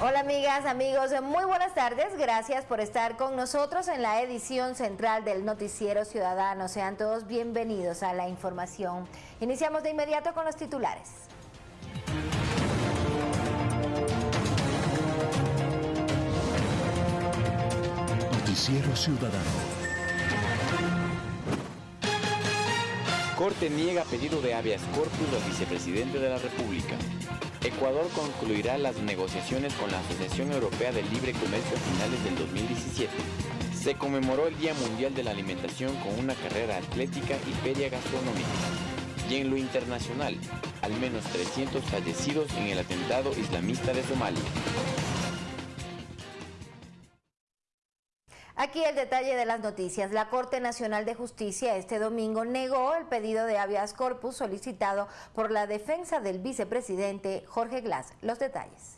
Hola amigas, amigos, muy buenas tardes. Gracias por estar con nosotros en la edición central del Noticiero Ciudadano. Sean todos bienvenidos a la información. Iniciamos de inmediato con los titulares. Noticiero Ciudadano. Corte niega pedido de habeas corpus al vicepresidente de la República. Ecuador concluirá las negociaciones con la Asociación Europea del Libre Comercio a finales del 2017. Se conmemoró el Día Mundial de la Alimentación con una carrera atlética y feria gastronómica. Y en lo internacional, al menos 300 fallecidos en el atentado islamista de Somalia. Aquí el detalle de las noticias. La Corte Nacional de Justicia este domingo negó el pedido de habeas corpus solicitado por la defensa del vicepresidente Jorge Glass. Los detalles.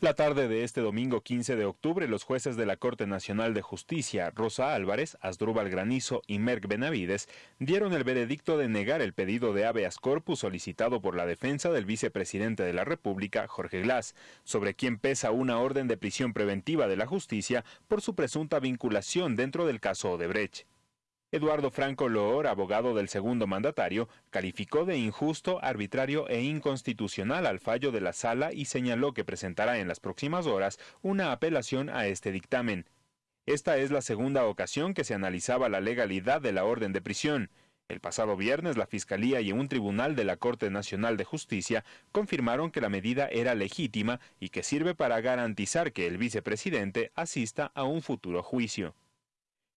La tarde de este domingo 15 de octubre, los jueces de la Corte Nacional de Justicia, Rosa Álvarez, Asdrúbal Granizo y Merck Benavides, dieron el veredicto de negar el pedido de habeas corpus solicitado por la defensa del vicepresidente de la República, Jorge Glass, sobre quien pesa una orden de prisión preventiva de la justicia por su presunta vinculación dentro del caso Odebrecht. Eduardo Franco Loor, abogado del segundo mandatario, calificó de injusto, arbitrario e inconstitucional al fallo de la sala y señaló que presentará en las próximas horas una apelación a este dictamen. Esta es la segunda ocasión que se analizaba la legalidad de la orden de prisión. El pasado viernes la Fiscalía y un tribunal de la Corte Nacional de Justicia confirmaron que la medida era legítima y que sirve para garantizar que el vicepresidente asista a un futuro juicio.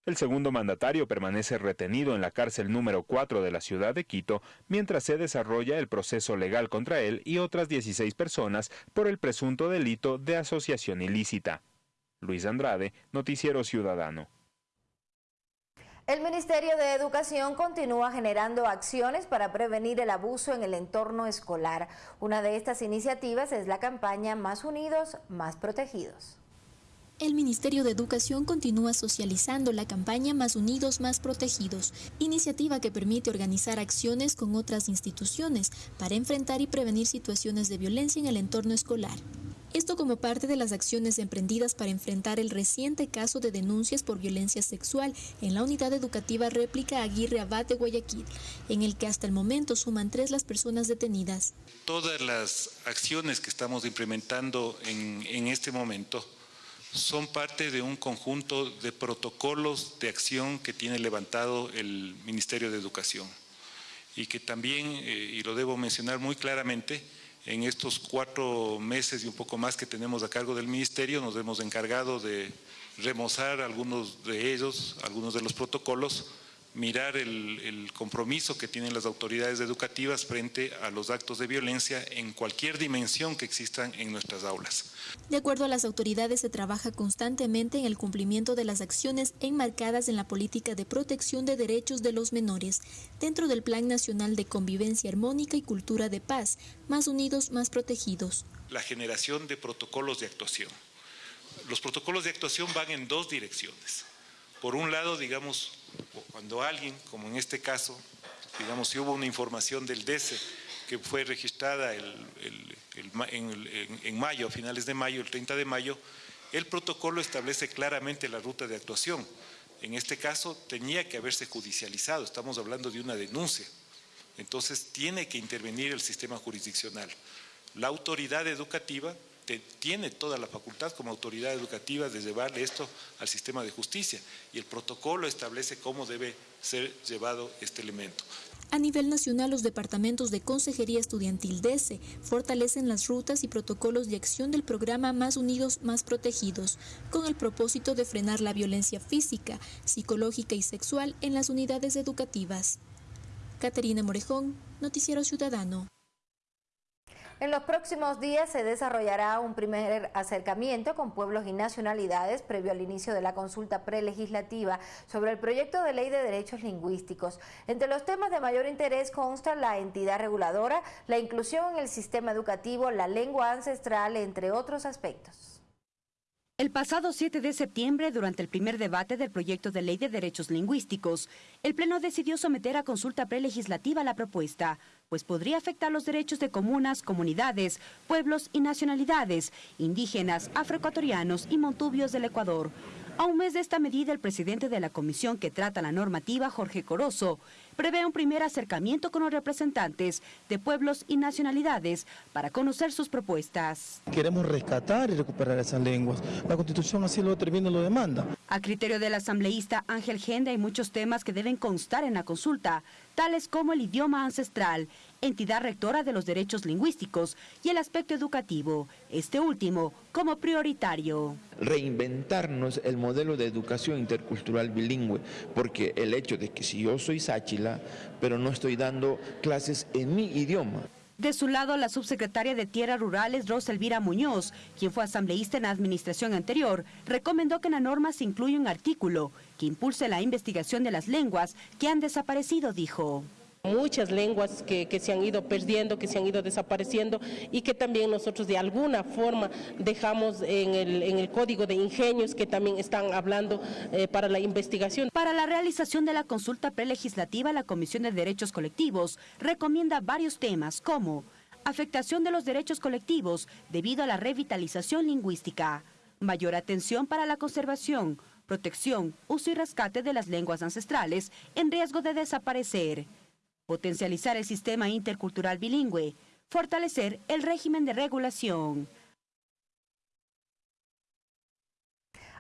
El segundo mandatario permanece retenido en la cárcel número 4 de la ciudad de Quito mientras se desarrolla el proceso legal contra él y otras 16 personas por el presunto delito de asociación ilícita. Luis Andrade, Noticiero Ciudadano. El Ministerio de Educación continúa generando acciones para prevenir el abuso en el entorno escolar. Una de estas iniciativas es la campaña Más Unidos, Más Protegidos el Ministerio de Educación continúa socializando la campaña Más Unidos, Más Protegidos, iniciativa que permite organizar acciones con otras instituciones para enfrentar y prevenir situaciones de violencia en el entorno escolar. Esto como parte de las acciones emprendidas para enfrentar el reciente caso de denuncias por violencia sexual en la unidad educativa réplica Aguirre Abad de Guayaquil, en el que hasta el momento suman tres las personas detenidas. Todas las acciones que estamos implementando en, en este momento son parte de un conjunto de protocolos de acción que tiene levantado el Ministerio de Educación. Y que también, eh, y lo debo mencionar muy claramente, en estos cuatro meses y un poco más que tenemos a cargo del Ministerio nos hemos encargado de remozar algunos de ellos, algunos de los protocolos, mirar el, compromiso que tienen las autoridades educativas frente a los actos de violencia en cualquier dimensión que existan en nuestras aulas. De acuerdo a las autoridades, se trabaja constantemente en el cumplimiento de las acciones enmarcadas en la política de protección de derechos de los menores, dentro del Plan Nacional de Convivencia Armónica y Cultura de Paz, más unidos, más protegidos. La generación de protocolos de actuación. Los protocolos de actuación van en dos direcciones. Por un lado, digamos, cuando alguien, como en este caso, digamos, si hubo una información del DECE que fue registrada en, mayo, a finales de mayo, el 30 de mayo, el protocolo establece claramente la ruta de actuación. En este caso tenía que haberse judicializado, estamos hablando de una denuncia. Entonces tiene que intervenir el sistema jurisdiccional. La autoridad educativa tiene toda la facultad como autoridad educativa de llevarle esto al sistema de justicia y el protocolo establece cómo debe ser llevado este elemento. A nivel nacional, los departamentos de Consejería Estudiantil DESE fortalecen las rutas y protocolos de acción del programa Más Unidos, Más Protegidos, con el propósito de frenar la violencia física, psicológica y sexual en las unidades educativas. Caterina Morejón, Noticiero Ciudadano. En los próximos días se desarrollará un primer acercamiento con pueblos y nacionalidades previo al inicio de la consulta prelegislativa sobre el proyecto de ley de derechos lingüísticos. Entre los temas de mayor interés consta la entidad reguladora, la inclusión en el sistema educativo, la lengua ancestral, entre otros aspectos. El pasado 7 de septiembre, durante el primer debate del proyecto de ley de derechos lingüísticos, el Pleno decidió someter a consulta prelegislativa la propuesta, pues podría afectar los derechos de comunas, comunidades, pueblos y nacionalidades, indígenas, afroecuatorianos y montubios del Ecuador. A un mes de esta medida, el presidente de la comisión que trata la normativa, Jorge Corozo, prevé un primer acercamiento con los representantes de pueblos y nacionalidades para conocer sus propuestas. Queremos rescatar y recuperar esas lenguas. La Constitución así lo determina y lo demanda. A criterio del asambleísta Ángel Genda hay muchos temas que deben constar en la consulta, tales como el idioma ancestral, entidad rectora de los derechos lingüísticos y el aspecto educativo, este último como prioritario. Reinventarnos el modelo de educación intercultural bilingüe, porque el hecho de que si yo soy sáchila, pero no estoy dando clases en mi idioma, de su lado, la subsecretaria de Tierras Rurales, Rosa Elvira Muñoz, quien fue asambleísta en la administración anterior, recomendó que en la norma se incluya un artículo que impulse la investigación de las lenguas que han desaparecido, dijo muchas lenguas que, se han ido perdiendo, que se han ido desapareciendo y que también nosotros de alguna forma dejamos en el, código de ingenios que también están hablando eh, para la investigación. Para la realización de la consulta prelegislativa, la Comisión de Derechos Colectivos recomienda varios temas como afectación de los derechos colectivos debido a la revitalización lingüística, mayor atención para la conservación, protección, uso y rescate de las lenguas ancestrales en riesgo de desaparecer, potencializar el sistema intercultural bilingüe, fortalecer el régimen de regulación.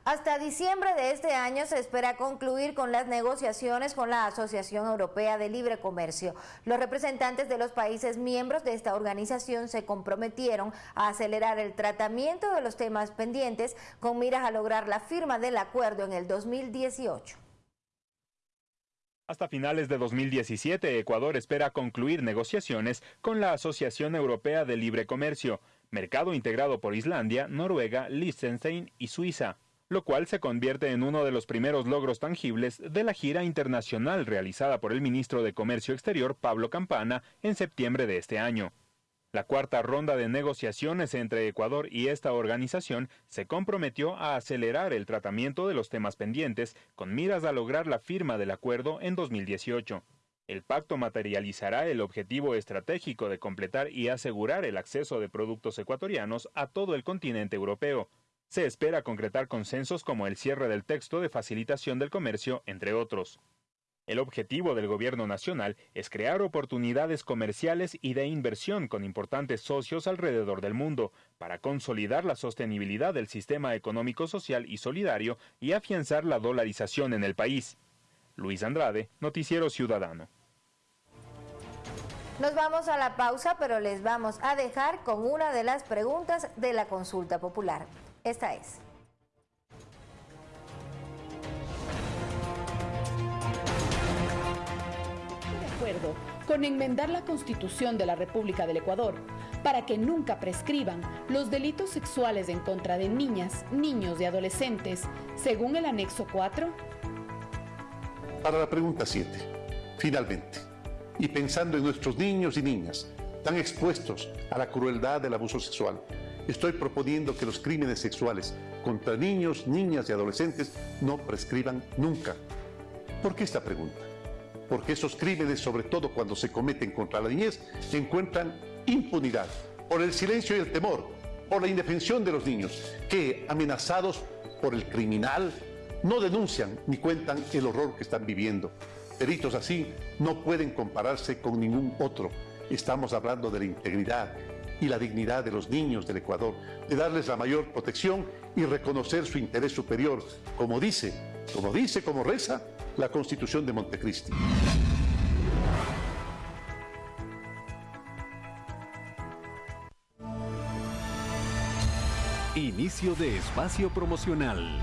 Hasta diciembre de este año se espera concluir con las negociaciones con la Asociación Europea de Libre Comercio. Los representantes de los países miembros de esta organización se comprometieron a acelerar el tratamiento de los temas pendientes con miras a lograr la firma del acuerdo en el 2018. Hasta finales de 2017, Ecuador espera concluir negociaciones con la Asociación Europea de Libre Comercio, mercado integrado por Islandia, Noruega, Liechtenstein y Suiza, lo cual se convierte en uno de los primeros logros tangibles de la gira internacional realizada por el ministro de Comercio Exterior, Pablo Campana, en septiembre de este año. La cuarta ronda de negociaciones entre Ecuador y esta organización se comprometió a acelerar el tratamiento de los temas pendientes con miras a lograr la firma del acuerdo en 2018. El pacto materializará el objetivo estratégico de completar y asegurar el acceso de productos ecuatorianos a todo el continente europeo. Se espera concretar consensos como el cierre del texto de facilitación del comercio, entre otros. El objetivo del Gobierno Nacional es crear oportunidades comerciales y de inversión con importantes socios alrededor del mundo para consolidar la sostenibilidad del sistema económico social y solidario y afianzar la dolarización en el país. Luis Andrade, Noticiero Ciudadano. Nos vamos a la pausa, pero les vamos a dejar con una de las preguntas de la consulta popular. Esta es. Con enmendar la Constitución de la República del Ecuador para que nunca prescriban los delitos sexuales en contra de niñas, niños y adolescentes, según el anexo 4? Para la pregunta 7, finalmente, y pensando en nuestros niños y niñas tan expuestos a la crueldad del abuso sexual, estoy proponiendo que los crímenes sexuales contra niños, niñas y adolescentes no prescriban nunca. ¿Por qué esta pregunta? Porque esos crímenes, sobre todo cuando se cometen contra la niñez, encuentran impunidad por el silencio y el temor, por la indefensión de los niños, que amenazados por el criminal no denuncian ni cuentan el horror que están viviendo. Delitos así no pueden compararse con ningún otro. Estamos hablando de la integridad y la dignidad de los niños del Ecuador, de darles la mayor protección y reconocer su interés superior, como dice, como dice, como reza la Constitución de Montecristi. Inicio de espacio promocional.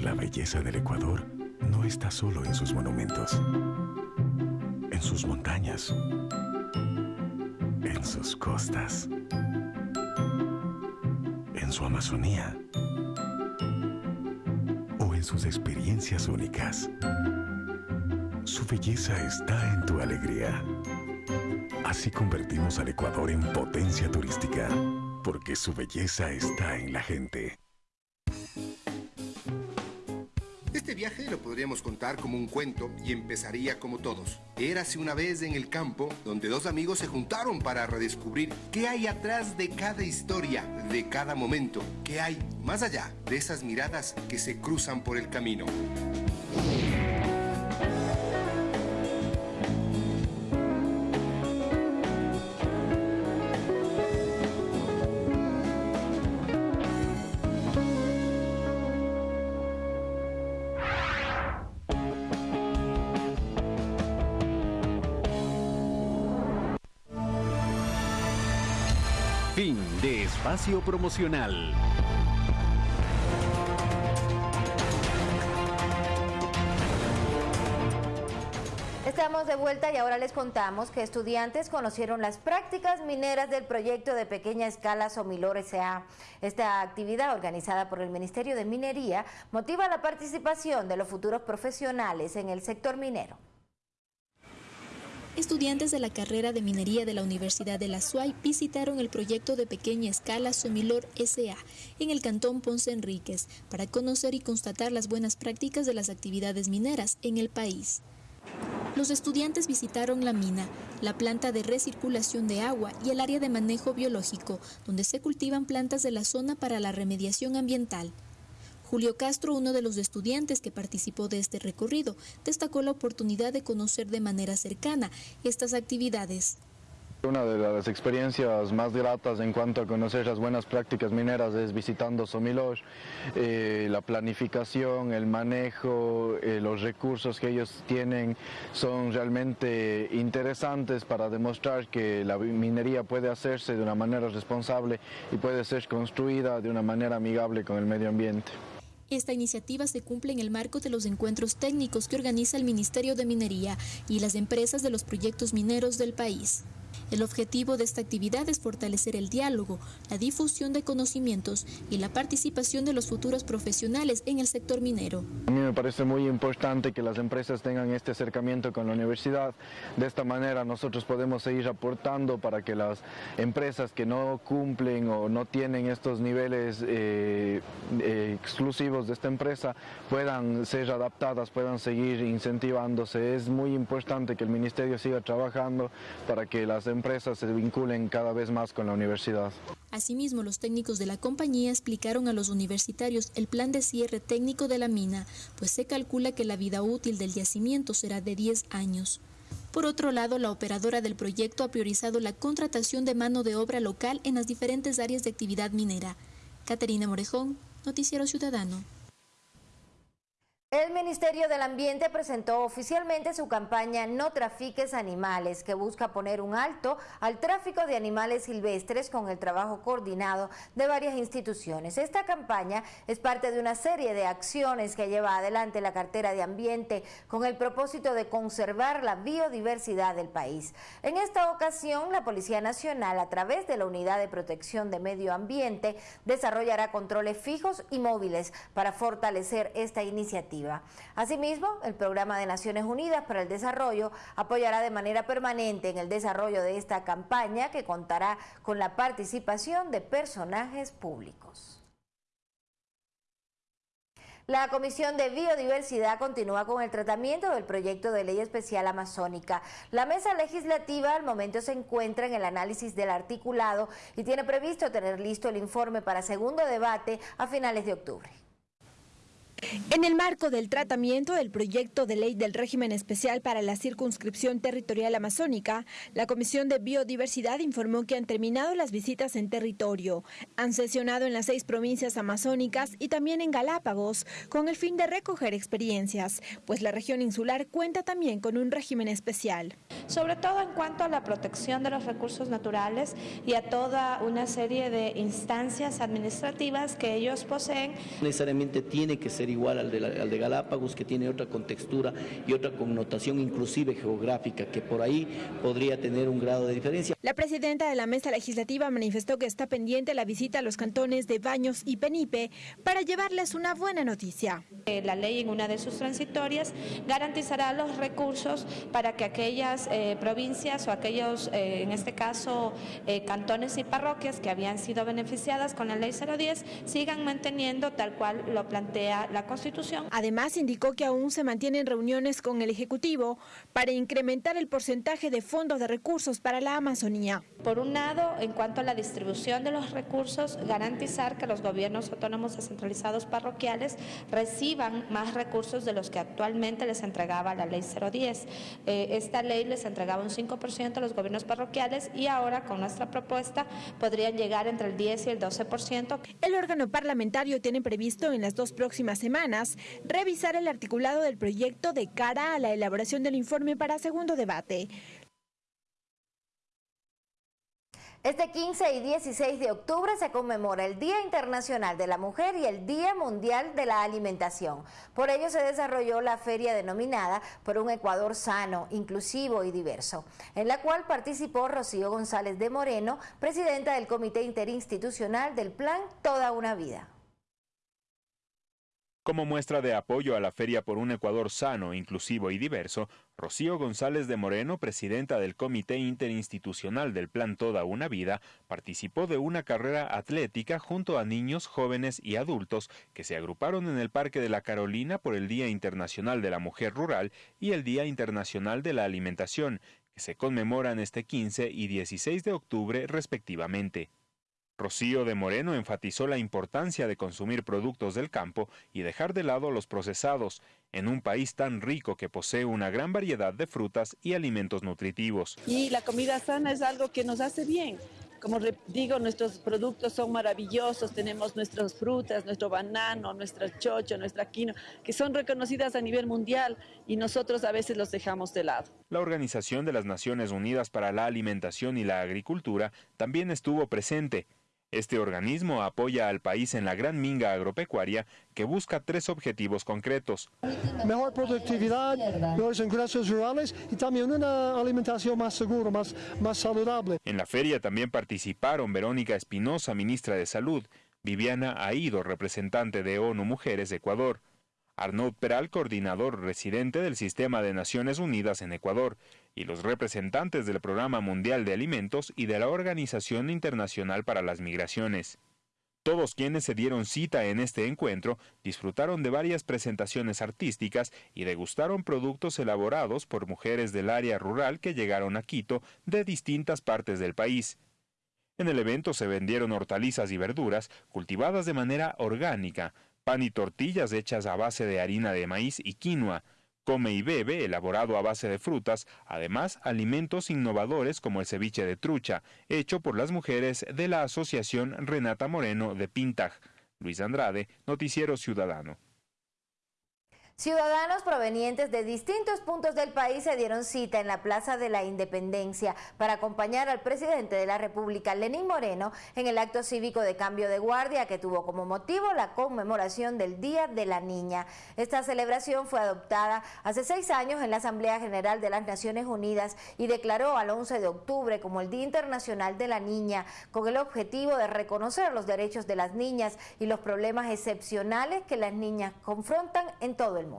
La belleza del Ecuador no está solo en sus monumentos, en sus montañas, en sus costas, en su Amazonía sus experiencias únicas. Su belleza está en tu alegría. Así convertimos al Ecuador en potencia turística. porque su belleza está en la gente. Este viaje lo podríamos contar como un cuento y empezaría como todos. Érase una vez en el campo donde dos amigos se juntaron para redescubrir qué hay atrás de cada historia, de cada momento, qué hay más allá de esas miradas que se cruzan por el camino. Promocional. Estamos de vuelta y ahora les contamos que estudiantes conocieron las prácticas mineras del proyecto de pequeña escala Somilor S.A. Esta actividad organizada por el Ministerio de Minería motiva la participación de los futuros profesionales en el sector minero. Estudiantes de la carrera de minería de la Universidad de la SUAY visitaron el proyecto de pequeña escala Somilor SA en el cantón Ponce Enríquez para conocer y constatar las buenas prácticas de las actividades mineras en el país. Los estudiantes visitaron la mina, la planta de recirculación de agua y el área de manejo biológico, donde se cultivan plantas de la zona para la remediación ambiental. Julio Castro, uno de los estudiantes que participó de este recorrido, destacó la oportunidad de conocer de manera cercana estas actividades. Una de las experiencias más gratas en cuanto a conocer las buenas prácticas mineras es visitando Somilor, eh, la planificación, el manejo, eh, los recursos que ellos tienen son realmente interesantes para demostrar que la minería puede hacerse de una manera responsable y puede ser construida de una manera amigable con el medio ambiente. Esta iniciativa se cumple en el marco de los encuentros técnicos que organiza el Ministerio de Minería y las empresas de los proyectos mineros del país. El objetivo de esta actividad es fortalecer el diálogo, la difusión de conocimientos y la participación de los futuros profesionales en el sector minero. A mí me parece muy importante que las empresas tengan este acercamiento con la universidad. De esta manera nosotros podemos seguir aportando para que las empresas que no cumplen o no tienen estos niveles eh, eh, exclusivos de esta empresa puedan ser adaptadas, puedan seguir incentivándose. Es muy importante que el Ministerio siga trabajando para que las empresas se vinculen cada vez más con la universidad. Asimismo, los técnicos de la compañía explicaron a los universitarios el plan de cierre técnico de la mina, pues se calcula que la vida útil del yacimiento será de 10 años. Por otro lado, la operadora del proyecto ha priorizado la contratación de mano de obra local en las diferentes áreas de actividad minera. Caterina Morejón, Noticiero Ciudadano. El Ministerio del Ambiente presentó oficialmente su campaña No trafiques animales, que busca poner un alto al tráfico de animales silvestres con el trabajo coordinado de varias instituciones. Esta campaña es parte de una serie de acciones que lleva adelante la cartera de Ambiente con el propósito de conservar la biodiversidad del país. En esta ocasión, la Policía Nacional, a través de la Unidad de Protección de Medio Ambiente, desarrollará controles fijos y móviles para fortalecer esta iniciativa. Asimismo, el Programa de Naciones Unidas para el Desarrollo apoyará de manera permanente en el desarrollo de esta campaña que contará con la participación de personajes públicos. La Comisión de Biodiversidad continúa con el tratamiento del proyecto de ley especial amazónica. La mesa legislativa al momento se encuentra en el análisis del articulado y tiene previsto tener listo el informe para segundo debate a finales de octubre. En el marco del tratamiento del proyecto de ley del régimen especial para la circunscripción territorial amazónica, la Comisión de Biodiversidad informó que han terminado las visitas en territorio. Han sesionado en las seis provincias amazónicas y también en Galápagos, con el fin de recoger experiencias, pues la región insular cuenta también con un régimen especial. Sobre todo en cuanto a la protección de los recursos naturales y a toda una serie de instancias administrativas que ellos poseen. Necesariamente tiene que ser igual al de, al de Galápagos, que tiene otra contextura y otra connotación inclusive geográfica, que por ahí podría tener un grado de diferencia. La presidenta de la mesa legislativa manifestó que está pendiente la visita a los cantones de Baños y Penipe para llevarles una buena noticia. Eh, la ley en una de sus transitorias garantizará los recursos para que aquellas eh, provincias o aquellos, eh, en este caso, cantones y parroquias que habían sido beneficiadas con la ley 010 sigan manteniendo tal cual lo plantea la Constitución. Además, indicó que aún se mantienen reuniones con el Ejecutivo para incrementar el porcentaje de fondos de recursos para la Amazonía. Por un lado, en cuanto a la distribución de los recursos, garantizar que los gobiernos autónomos descentralizados parroquiales reciban más recursos de los que actualmente les entregaba la ley 010. Eh, esta ley les entregaba un 5% a los gobiernos parroquiales y ahora con nuestra propuesta podrían llegar entre el 10 y el 12%. El órgano parlamentario tiene previsto en las dos próximas semanas revisar el articulado del proyecto de cara a la elaboración del informe para segundo debate. Este 15 y 16 de octubre se conmemora el Día Internacional de la Mujer y el Día Mundial de la Alimentación. Por ello se desarrolló la feria denominada Por un Ecuador sano, inclusivo y diverso, en la cual participó Rocío González de Moreno, presidenta del Comité Interinstitucional del Plan Toda una Vida. Como muestra de apoyo a la Feria por un Ecuador sano, inclusivo y diverso, Rocío González de Moreno, presidenta del Comité Interinstitucional del Plan Toda una Vida, participó de una carrera atlética junto a niños, jóvenes y adultos que se agruparon en el Parque de la Carolina por el Día Internacional de la Mujer Rural y el Día Internacional de la Alimentación, que se conmemoran este 15 y 16 de octubre respectivamente. Rocío de Moreno enfatizó la importancia de consumir productos del campo y dejar de lado los procesados, en un país tan rico que posee una gran variedad de frutas y alimentos nutritivos. Y la comida sana es algo que nos hace bien. Como digo, nuestros productos son maravillosos, tenemos nuestras frutas, nuestro banano, nuestra chocho, nuestra quinoa, que son reconocidas a nivel mundial y nosotros a veces los dejamos de lado. La Organización de las Naciones Unidas para la Alimentación y la Agricultura también estuvo presente este organismo apoya al país en la gran minga agropecuaria que busca tres objetivos concretos. Mejor productividad, mejores ingresos rurales y también una alimentación más segura, más, más saludable. En la feria también participaron Verónica Espinosa, ministra de Salud, Viviana Aido, representante de ONU Mujeres de Ecuador, Arnaud Peral, coordinador residente del Sistema de Naciones Unidas en Ecuador, y los representantes del Programa Mundial de Alimentos y de la Organización Internacional para las Migraciones. Todos quienes se dieron cita en este encuentro disfrutaron de varias presentaciones artísticas y degustaron productos elaborados por mujeres del área rural que llegaron a Quito de distintas partes del país. En el evento se vendieron hortalizas y verduras cultivadas de manera orgánica, pan y tortillas hechas a base de harina de maíz y quinoa, come y bebe, elaborado a base de frutas, además alimentos innovadores como el ceviche de trucha, hecho por las mujeres de la Asociación Renata Moreno de Pintaj. Luis Andrade, Noticiero Ciudadano. Ciudadanos provenientes de distintos puntos del país se dieron cita en la Plaza de la Independencia para acompañar al presidente de la República, Lenín Moreno, en el acto cívico de cambio de guardia que tuvo como motivo la conmemoración del Día de la Niña. Esta celebración fue adoptada hace seis años en la Asamblea General de las Naciones Unidas y declaró al 11 de octubre como el Día Internacional de la Niña, con el objetivo de reconocer los derechos de las niñas y los problemas excepcionales que las niñas confrontan en todo el mundo.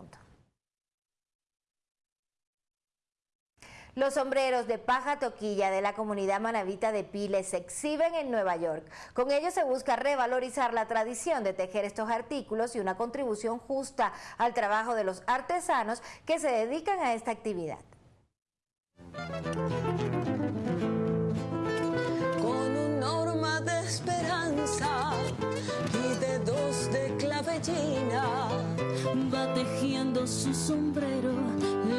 Los sombreros de paja toquilla de la comunidad manavita de Piles se exhiben en Nueva York. Con ello se busca revalorizar la tradición de tejer estos artículos y una contribución justa al trabajo de los artesanos que se dedican a esta actividad. Con un norma de esperanza y dedos de clavellina va tejiendo su sombrero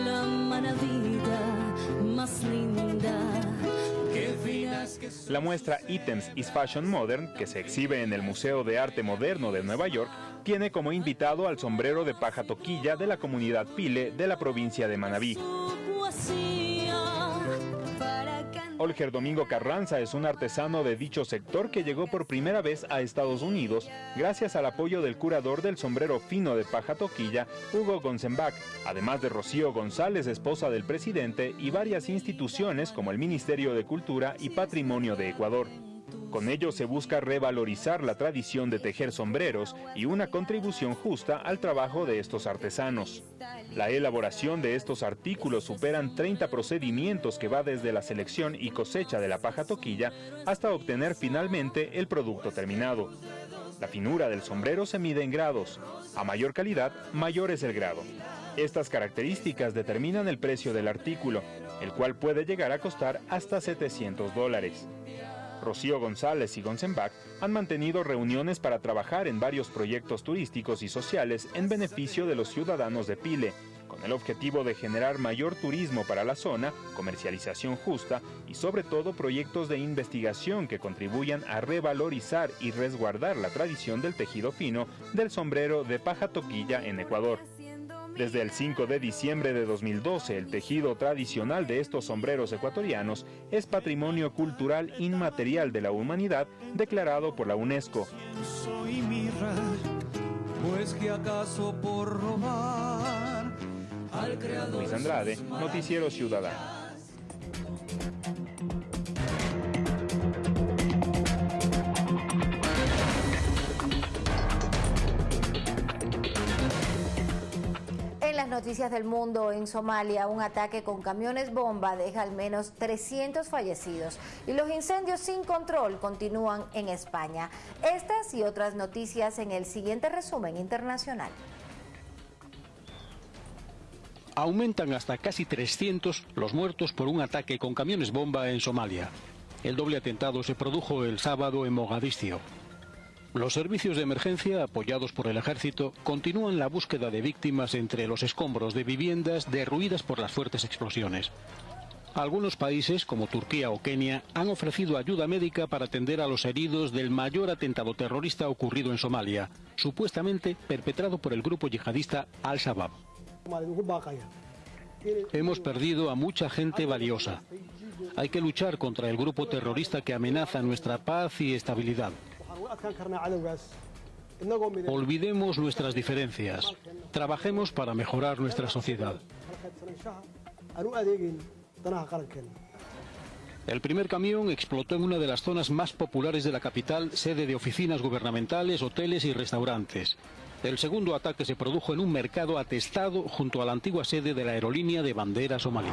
la manavita la muestra Items is Fashion Modern, que se exhibe en el Museo de Arte Moderno de Nueva York, tiene como invitado al sombrero de paja toquilla de la comunidad Pile de la provincia de Manabí. Olger Domingo Carranza es un artesano de dicho sector que llegó por primera vez a Estados Unidos gracias al apoyo del curador del sombrero fino de paja toquilla, Hugo Gonzenbach, además de Rocío González, esposa del presidente, y varias instituciones como el Ministerio de Cultura y Patrimonio de Ecuador. Con ello se busca revalorizar la tradición de tejer sombreros y una contribución justa al trabajo de estos artesanos. La elaboración de estos artículos superan 30 procedimientos que va desde la selección y cosecha de la paja toquilla hasta obtener finalmente el producto terminado. La finura del sombrero se mide en grados. A mayor calidad, mayor es el grado. Estas características determinan el precio del artículo, el cual puede llegar a costar hasta 700 dólares. Rocío González y Gonzenbach han mantenido reuniones para trabajar en varios proyectos turísticos y sociales en beneficio de los ciudadanos de Pile, con el objetivo de generar mayor turismo para la zona, comercialización justa y sobre todo proyectos de investigación que contribuyan a revalorizar y resguardar la tradición del tejido fino del sombrero de paja toquilla en Ecuador. Desde el 5 de diciembre de 2012, el tejido tradicional de estos sombreros ecuatorianos es Patrimonio Cultural Inmaterial de la Humanidad declarado por la UNESCO. Pues que acaso por robar al creador Luis Andrade, Noticiero Ciudadano. Noticias del mundo, en Somalia, un ataque con camiones bomba deja al menos 300 fallecidos y los incendios sin control continúan en España. Estas y otras noticias en el siguiente resumen internacional. Aumentan hasta casi 300 los muertos por un ataque con camiones bomba en Somalia. El doble atentado se produjo el sábado en Mogadiscio. Los servicios de emergencia, apoyados por el ejército, continúan la búsqueda de víctimas entre los escombros de viviendas derruidas por las fuertes explosiones. Algunos países, como Turquía o Kenia, han ofrecido ayuda médica para atender a los heridos del mayor atentado terrorista ocurrido en Somalia, supuestamente perpetrado por el grupo yihadista Al-Shabaab. Hemos perdido a mucha gente valiosa. Hay que luchar contra el grupo terrorista que amenaza nuestra paz y estabilidad. Olvidemos nuestras diferencias. Trabajemos para mejorar nuestra sociedad. El primer camión explotó en una de las zonas más populares de la capital, sede de oficinas gubernamentales, hoteles y restaurantes. El segundo ataque se produjo en un mercado atestado junto a la antigua sede de la aerolínea de bandera somalí.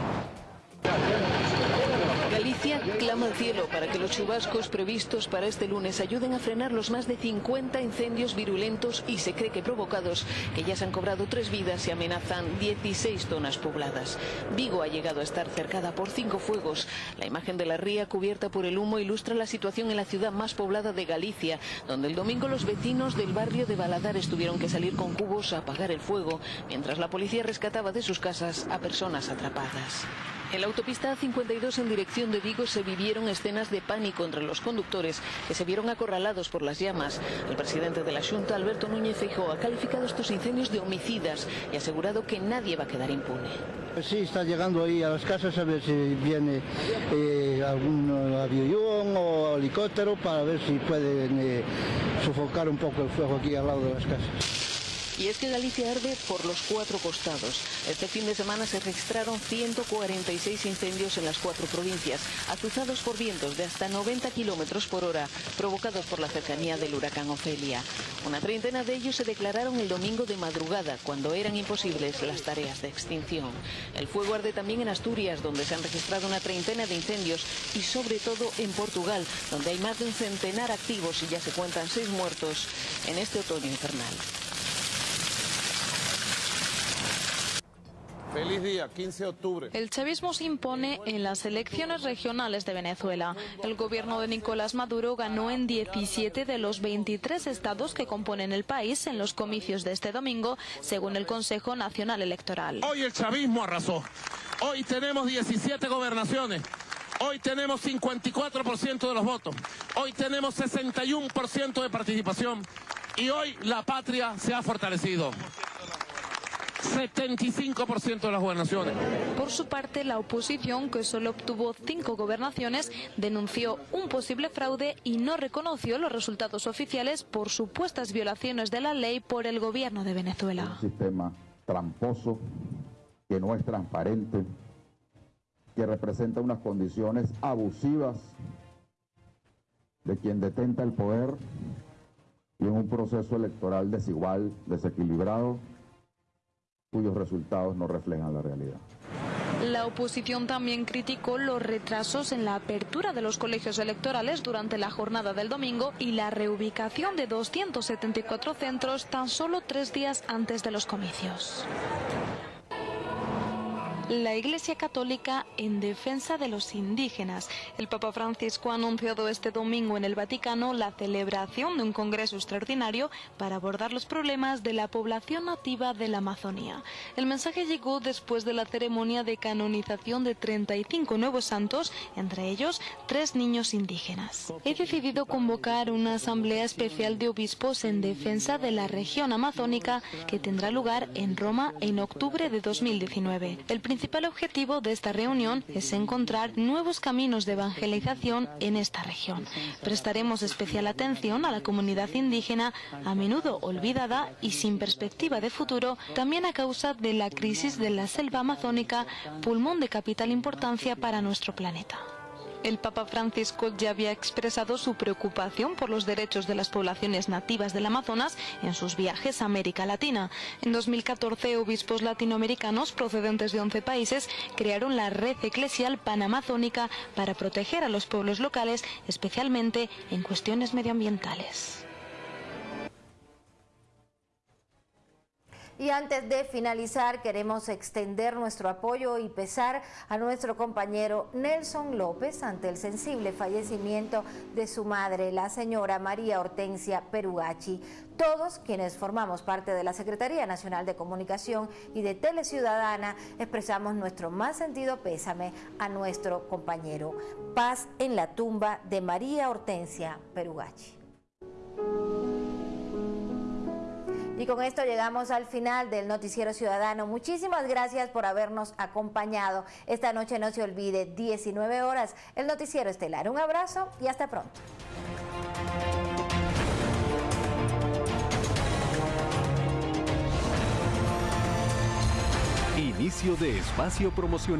Clama al cielo para que los chubascos previstos para este lunes ayuden a frenar los más de 50 incendios virulentos y se cree que provocados, que ya se han cobrado tres vidas y amenazan 16 zonas pobladas. Vigo ha llegado a estar cercada por cinco fuegos. La imagen de la ría cubierta por el humo ilustra la situación en la ciudad más poblada de Galicia, donde el domingo los vecinos del barrio de Baladares tuvieron que salir con cubos a apagar el fuego, mientras la policía rescataba de sus casas a personas atrapadas. En la autopista A52 en dirección de Vigo se vivieron escenas de pánico entre los conductores que se vieron acorralados por las llamas. El presidente de la Junta, Alberto Núñez Feijóo, ha calificado estos incendios de homicidas y ha asegurado que nadie va a quedar impune. Sí, está llegando ahí a las casas a ver si viene eh, algún avión o helicóptero para ver si pueden eh, sofocar un poco el fuego aquí al lado de las casas. Y es que Galicia arde por los cuatro costados. Este fin de semana se registraron 146 incendios en las cuatro provincias, azuzados por vientos de hasta 90 kilómetros por hora, provocados por la cercanía del huracán Ofelia. Una treintena de ellos se declararon el domingo de madrugada, cuando eran imposibles las tareas de extinción. El fuego arde también en Asturias, donde se han registrado una treintena de incendios, y sobre todo en Portugal, donde hay más de un centenar activos y ya se cuentan seis muertos en este otoño infernal. Feliz día, 15 de octubre. El chavismo se impone en las elecciones regionales de Venezuela. El gobierno de Nicolás Maduro ganó en 17 de los 23 estados que componen el país en los comicios de este domingo, según el Consejo Nacional Electoral. Hoy el chavismo arrasó. Hoy tenemos 17 gobernaciones. Hoy tenemos 54% de los votos. Hoy tenemos 61% de participación. Y hoy la patria se ha fortalecido. 75% de las gobernaciones. Por su parte, la oposición, que solo obtuvo cinco gobernaciones, denunció un posible fraude y no reconoció los resultados oficiales por supuestas violaciones de la ley por el gobierno de Venezuela. Un sistema tramposo, que no es transparente, que representa unas condiciones abusivas de quien detenta el poder y en un proceso electoral desigual, desequilibrado, cuyos resultados no reflejan la realidad. La oposición también criticó los retrasos en la apertura de los colegios electorales durante la jornada del domingo y la reubicación de 274 centros tan solo tres días antes de los comicios la Iglesia Católica en defensa de los indígenas. El Papa Francisco ha anunciado este domingo en el Vaticano la celebración de un congreso extraordinario para abordar los problemas de la población nativa de la Amazonía. El mensaje llegó después de la ceremonia de canonización de 35 nuevos santos, entre ellos tres niños indígenas. He decidido convocar una asamblea especial de obispos en defensa de la región amazónica que tendrá lugar en Roma en octubre de 2019. El principal objetivo de esta reunión es encontrar nuevos caminos de evangelización en esta región. Prestaremos especial atención a la comunidad indígena, a menudo olvidada y sin perspectiva de futuro, también a causa de la crisis de la selva amazónica, pulmón de capital importancia para nuestro planeta. El Papa Francisco ya había expresado su preocupación por los derechos de las poblaciones nativas del Amazonas en sus viajes a América Latina. En 2014, obispos latinoamericanos procedentes de 11 países crearon la red eclesial panamazónica para proteger a los pueblos locales, especialmente en cuestiones medioambientales. Y antes de finalizar, queremos extender nuestro apoyo y pesar a nuestro compañero Nelson López ante el sensible fallecimiento de su madre, la señora María Hortensia Perugachi. Todos quienes formamos parte de la Secretaría Nacional de Comunicación y de Teleciudadana expresamos nuestro más sentido pésame a nuestro compañero. Paz en la tumba de María Hortensia Perugachi. Y con esto llegamos al final del Noticiero Ciudadano. Muchísimas gracias por habernos acompañado. Esta noche no se olvide, 19 horas, el Noticiero Estelar. Un abrazo y hasta pronto. Inicio de espacio promocional.